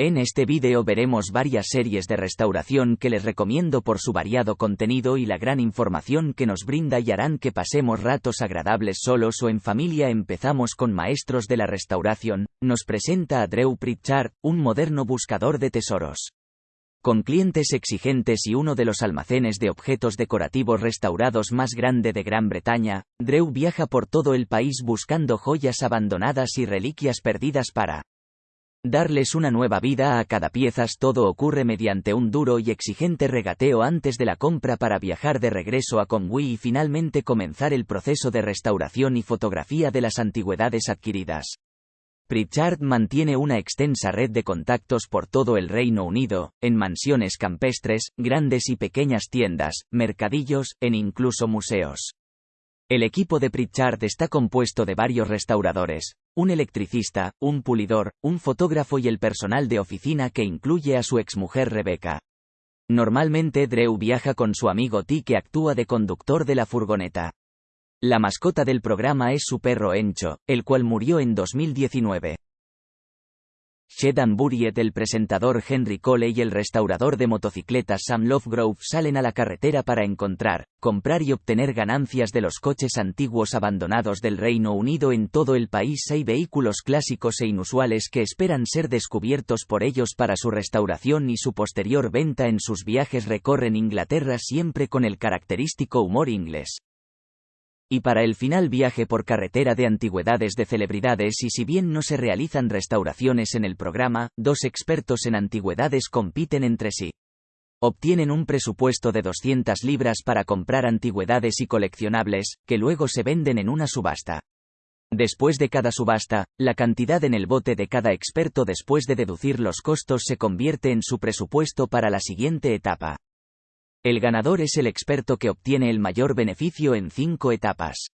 En este vídeo veremos varias series de restauración que les recomiendo por su variado contenido y la gran información que nos brinda y harán que pasemos ratos agradables solos o en familia. Empezamos con Maestros de la Restauración, nos presenta a Drew Pritchard, un moderno buscador de tesoros. Con clientes exigentes y uno de los almacenes de objetos decorativos restaurados más grande de Gran Bretaña, Drew viaja por todo el país buscando joyas abandonadas y reliquias perdidas para Darles una nueva vida a cada piezas todo ocurre mediante un duro y exigente regateo antes de la compra para viajar de regreso a Conwy y finalmente comenzar el proceso de restauración y fotografía de las antigüedades adquiridas. Pritchard mantiene una extensa red de contactos por todo el Reino Unido, en mansiones campestres, grandes y pequeñas tiendas, mercadillos, en incluso museos. El equipo de Pritchard está compuesto de varios restauradores, un electricista, un pulidor, un fotógrafo y el personal de oficina que incluye a su exmujer Rebecca. Normalmente Drew viaja con su amigo T que actúa de conductor de la furgoneta. La mascota del programa es su perro Encho, el cual murió en 2019. Shedan Buriet, el presentador Henry Cole y el restaurador de motocicletas Sam Lovegrove salen a la carretera para encontrar, comprar y obtener ganancias de los coches antiguos abandonados del Reino Unido en todo el país. Hay vehículos clásicos e inusuales que esperan ser descubiertos por ellos para su restauración y su posterior venta en sus viajes recorren Inglaterra siempre con el característico humor inglés y para el final viaje por carretera de antigüedades de celebridades y si bien no se realizan restauraciones en el programa, dos expertos en antigüedades compiten entre sí. Obtienen un presupuesto de 200 libras para comprar antigüedades y coleccionables, que luego se venden en una subasta. Después de cada subasta, la cantidad en el bote de cada experto después de deducir los costos se convierte en su presupuesto para la siguiente etapa. El ganador es el experto que obtiene el mayor beneficio en cinco etapas.